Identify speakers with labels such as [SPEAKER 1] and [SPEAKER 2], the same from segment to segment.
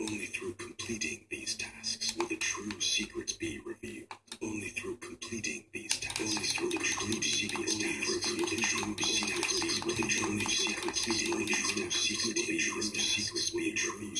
[SPEAKER 1] Only through completing these tasks will the true secrets be revealed. Only through completing these tasks. Only through the true secrets tasks will the true secrets will the true secrets be will the true secrets will the true secrets will true secrets be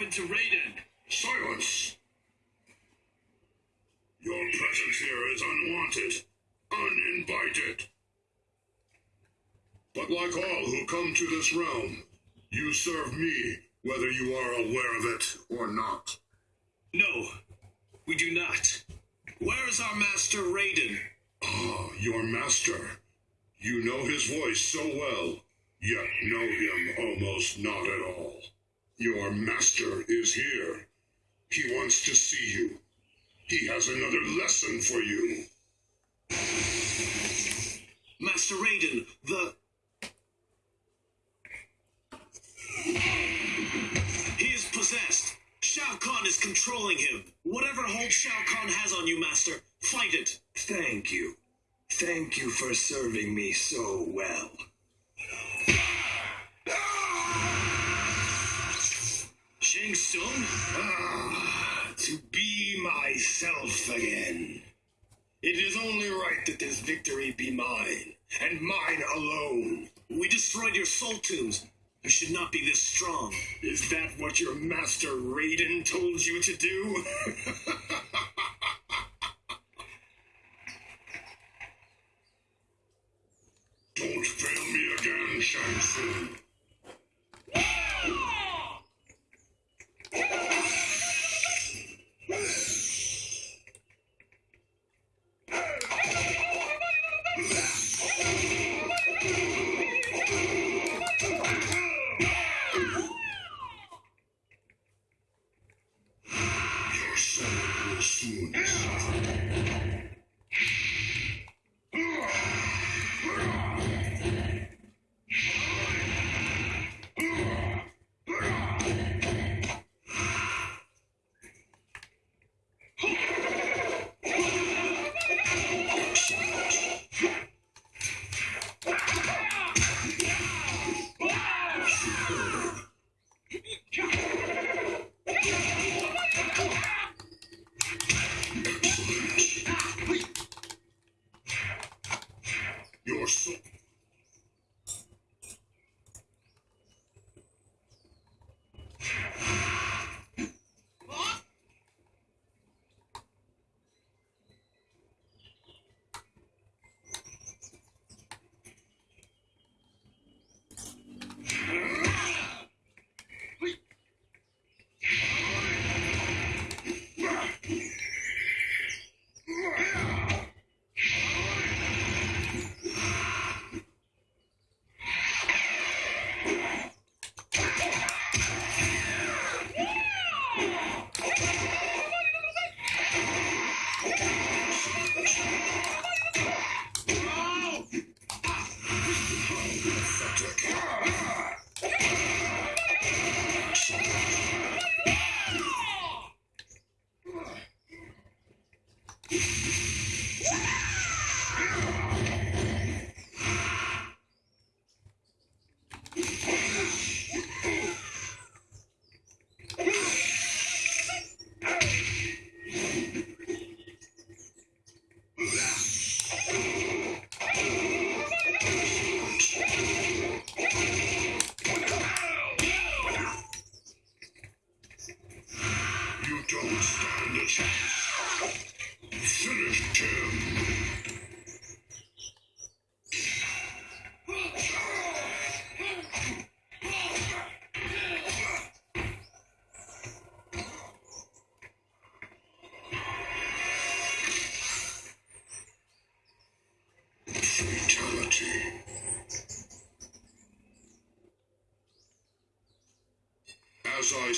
[SPEAKER 2] happened to Raiden?
[SPEAKER 3] Silence! Your presence here is unwanted, uninvited. But like all who come to this realm, you serve me, whether you are aware of it or not.
[SPEAKER 2] No, we do not. Where is our master Raiden?
[SPEAKER 3] Ah, your master. You know his voice so well, yet know him almost not at all. Your master is here. He wants to see you. He has another lesson for you.
[SPEAKER 2] Master Raiden, the. He is possessed. Shao Kahn is controlling him. Whatever hold Shao Kahn has on you, Master, fight it.
[SPEAKER 1] Thank you. Thank you for serving me so well.
[SPEAKER 2] Shang Tsung?
[SPEAKER 1] Ah, to be myself again. It is only right that this victory be mine, and mine alone.
[SPEAKER 2] We destroyed your soul tombs. You should not be this strong.
[SPEAKER 1] Is that what your master Raiden told you to do?
[SPEAKER 3] Don't fail me again, Shang Tsung.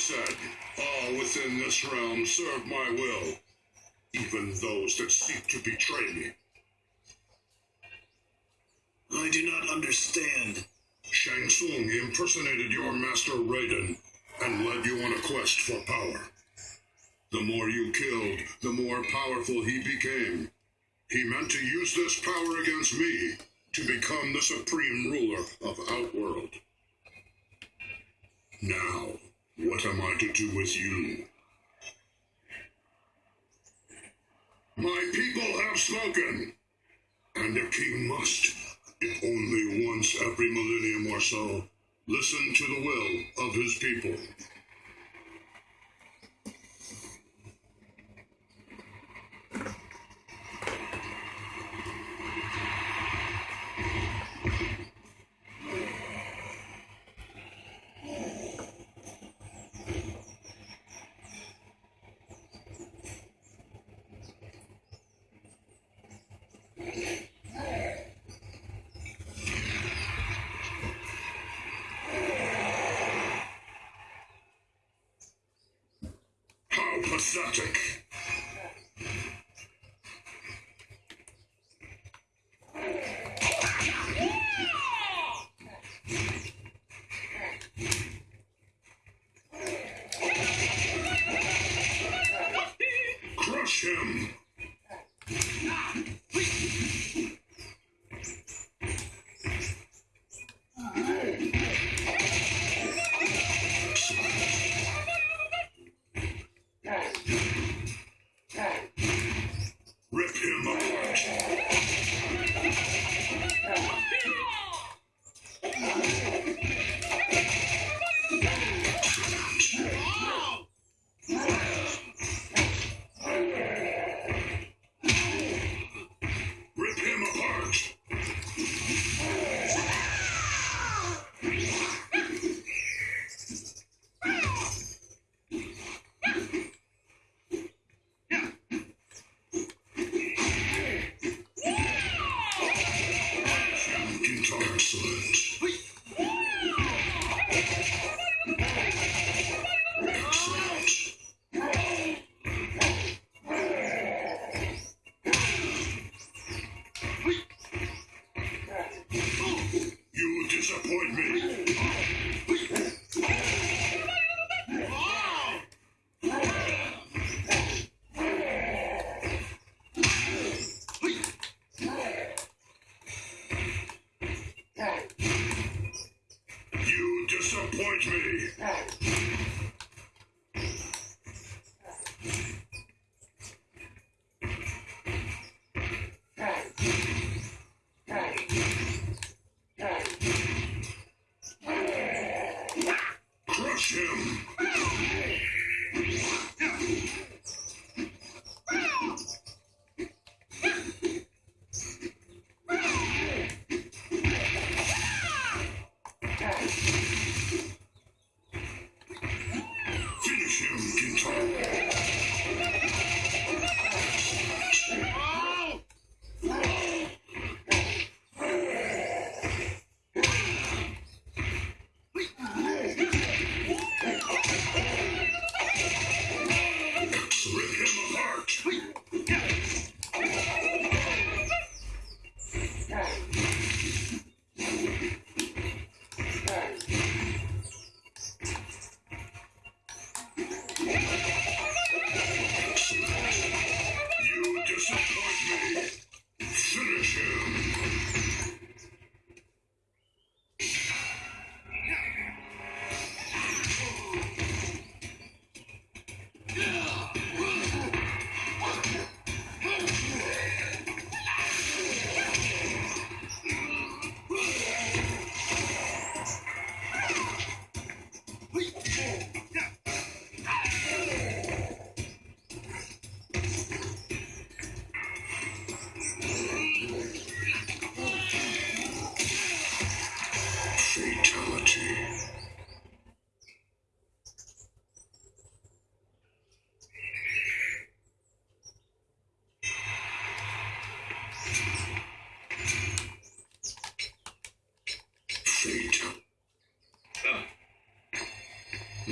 [SPEAKER 3] Said, all within this realm serve my will, even those that seek to betray me.
[SPEAKER 2] I do not understand.
[SPEAKER 3] Shang Tsung impersonated your master Raiden and led you on a quest for power. The more you killed, the more powerful he became. He meant to use this power against me to become the supreme ruler of Outworld. Now, what am I to do with you? My people have spoken, and a king must, if only once every millennium or so, listen to the will of his people.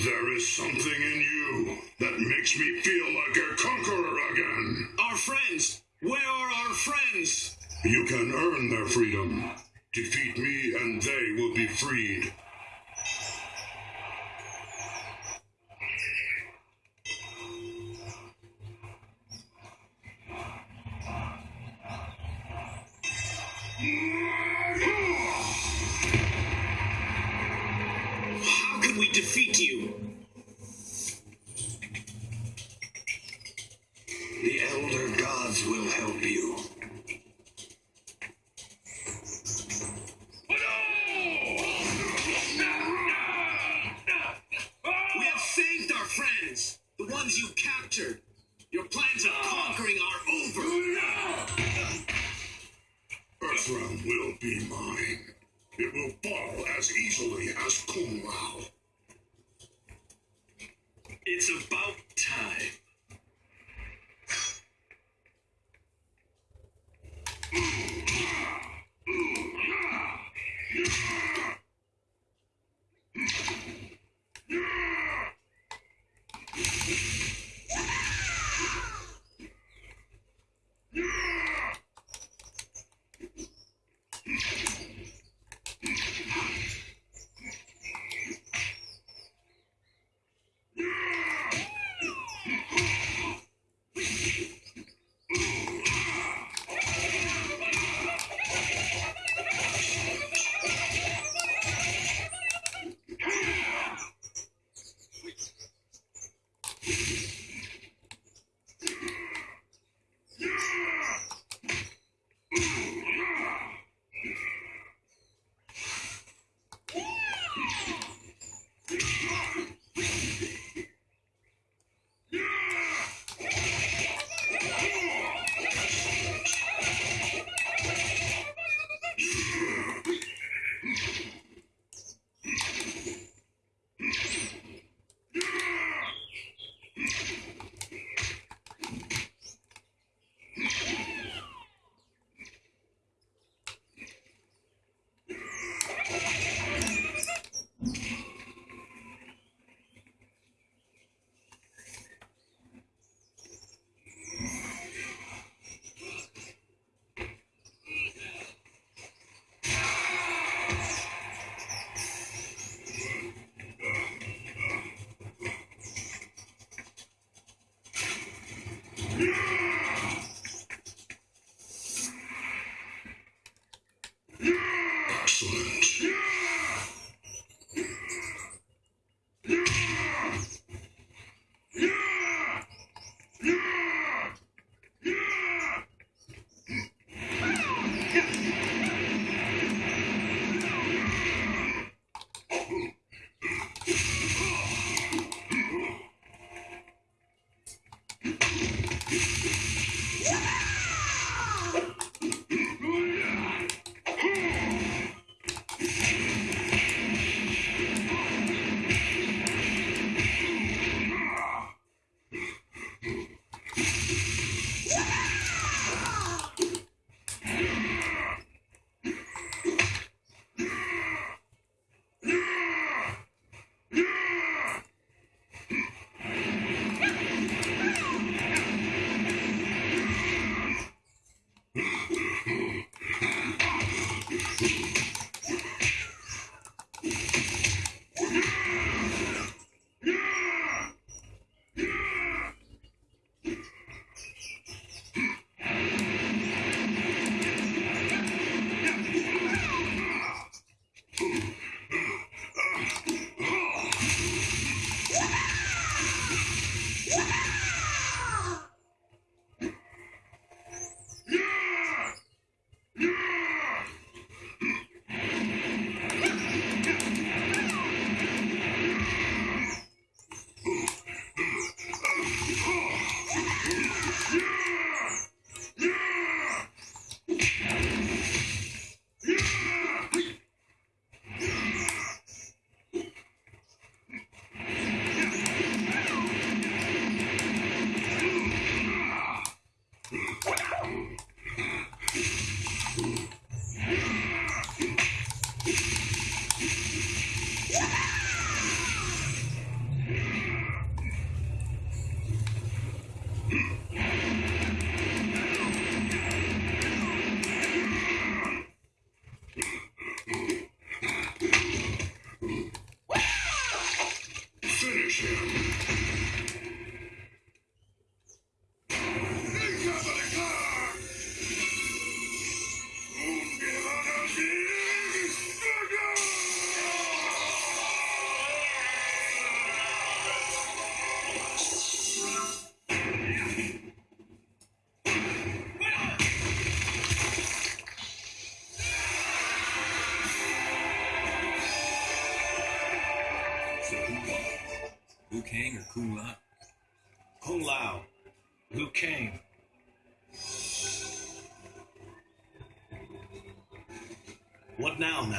[SPEAKER 3] There is something in you that makes me feel like a conqueror again.
[SPEAKER 2] Our friends! Where are our friends?
[SPEAKER 3] You can earn their freedom. Defeat me and they will be freed.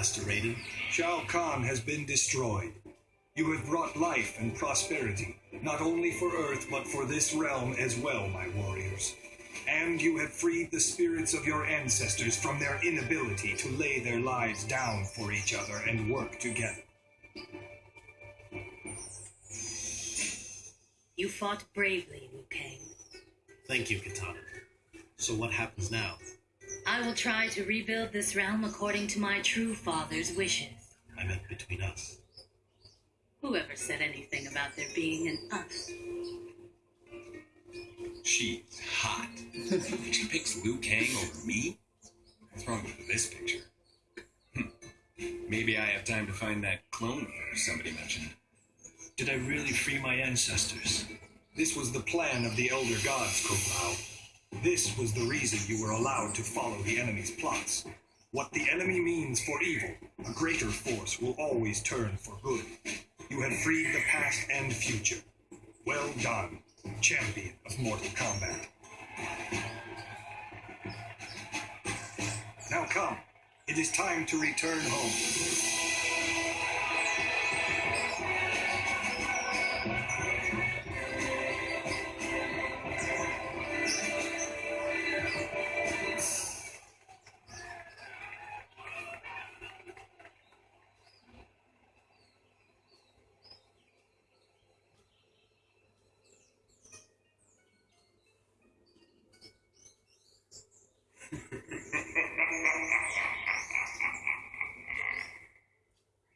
[SPEAKER 2] Master Raiden?
[SPEAKER 4] Shao Kahn has been destroyed. You have brought life and prosperity, not only for Earth, but for this realm as well, my warriors. And you have freed the spirits of your ancestors from their inability to lay their lives down for each other and work together.
[SPEAKER 5] You fought bravely, Liu Kang.
[SPEAKER 2] Thank you, Kitana. So what happens now?
[SPEAKER 5] I will try to rebuild this realm according to my true father's wishes.
[SPEAKER 2] I meant between us.
[SPEAKER 5] Whoever said anything about there being an us?
[SPEAKER 6] She's hot. she picks Liu Kang over me? What's wrong with this picture? Hmm. Maybe I have time to find that clone leader somebody mentioned.
[SPEAKER 4] Did I really free my ancestors? This was the plan of the Elder Gods, Kung Lao. This was the reason you were allowed to follow the enemy's plots. What the enemy means for evil, a greater force will always turn for good. You have freed the past and future. Well done, champion of Mortal Kombat. Now come, it is time to return home.